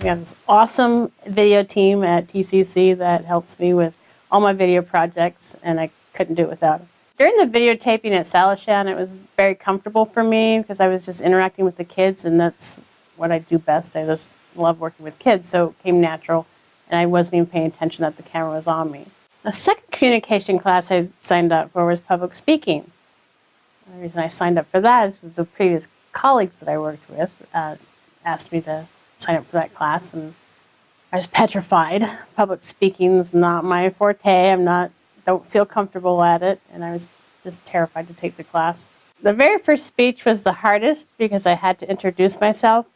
got this awesome video team at TCC that helps me with all my video projects, and I couldn't do it without them. During the videotaping at Salishan, it was very comfortable for me because I was just interacting with the kids, and that's what I do best. I just love working with kids, so it came natural, and I wasn't even paying attention that the camera was on me. The second communication class I signed up for was public speaking. The reason I signed up for that is the previous colleagues that I worked with uh, asked me to sign up for that class, and I was petrified. Public speaking is not my forte. I'm not, don't feel comfortable at it, and I was just terrified to take the class. The very first speech was the hardest because I had to introduce myself.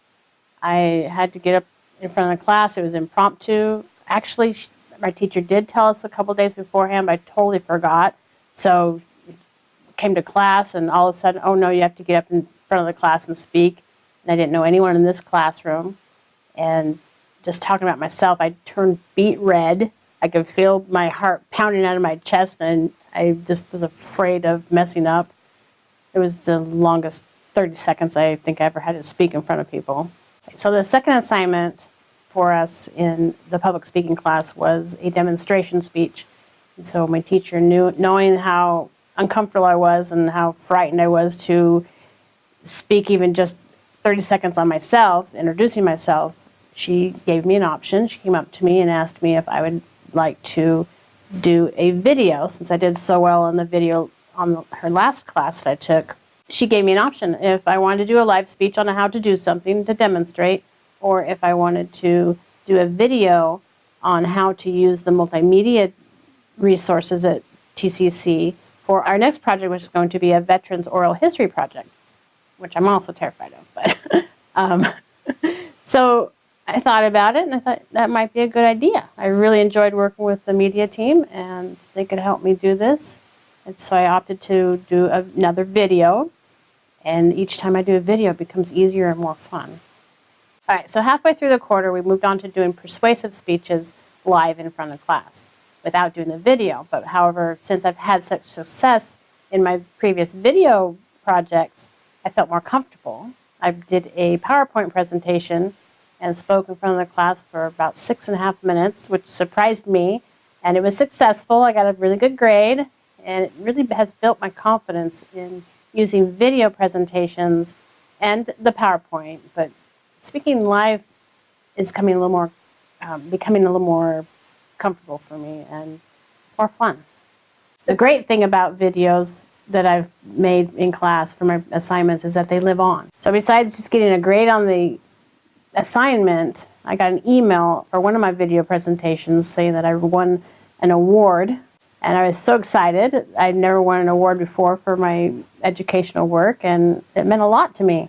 I had to get up in front of the class. It was impromptu. Actually, my teacher did tell us a couple days beforehand, but I totally forgot. So came to class and all of a sudden, oh no, you have to get up in front of the class and speak. And I didn't know anyone in this classroom. And just talking about myself, I turned beet red. I could feel my heart pounding out of my chest and I just was afraid of messing up. It was the longest 30 seconds I think I ever had to speak in front of people. So the second assignment for us in the public speaking class was a demonstration speech. And so my teacher knew, knowing how uncomfortable I was and how frightened I was to speak even just 30 seconds on myself, introducing myself, she gave me an option. She came up to me and asked me if I would like to do a video since I did so well in the video on the, her last class that I took. She gave me an option if I wanted to do a live speech on how to do something to demonstrate or if I wanted to do a video on how to use the multimedia resources at TCC for our next project, which is going to be a Veterans Oral History Project, which I'm also terrified of. But um, So I thought about it and I thought that might be a good idea. I really enjoyed working with the media team and they could help me do this. And so I opted to do another video. And each time I do a video, it becomes easier and more fun. All right, so halfway through the quarter, we moved on to doing persuasive speeches live in front of class without doing the video. But however, since I've had such success in my previous video projects, I felt more comfortable. I did a PowerPoint presentation and spoke in front of the class for about six and a half minutes, which surprised me. And it was successful. I got a really good grade. And it really has built my confidence in using video presentations and the PowerPoint. But speaking live is coming a little more, um, becoming a little more comfortable for me and it's more fun. The great thing about videos that I've made in class for my assignments is that they live on. So besides just getting a grade on the assignment, I got an email for one of my video presentations saying that I won an award and I was so excited. I'd never won an award before for my educational work and it meant a lot to me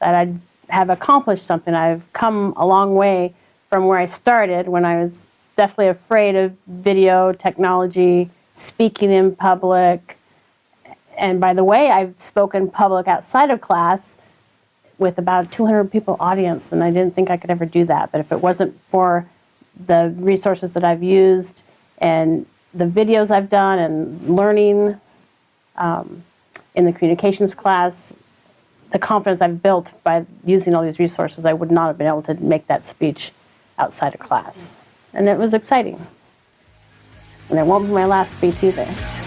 that I'd have accomplished something. I've come a long way from where I started when I was definitely afraid of video technology, speaking in public. And by the way, I've spoken public outside of class with about 200 people audience, and I didn't think I could ever do that. But if it wasn't for the resources that I've used and the videos I've done and learning um, in the communications class, the confidence I've built by using all these resources, I would not have been able to make that speech outside of class and it was exciting. And it won't be my last speech either.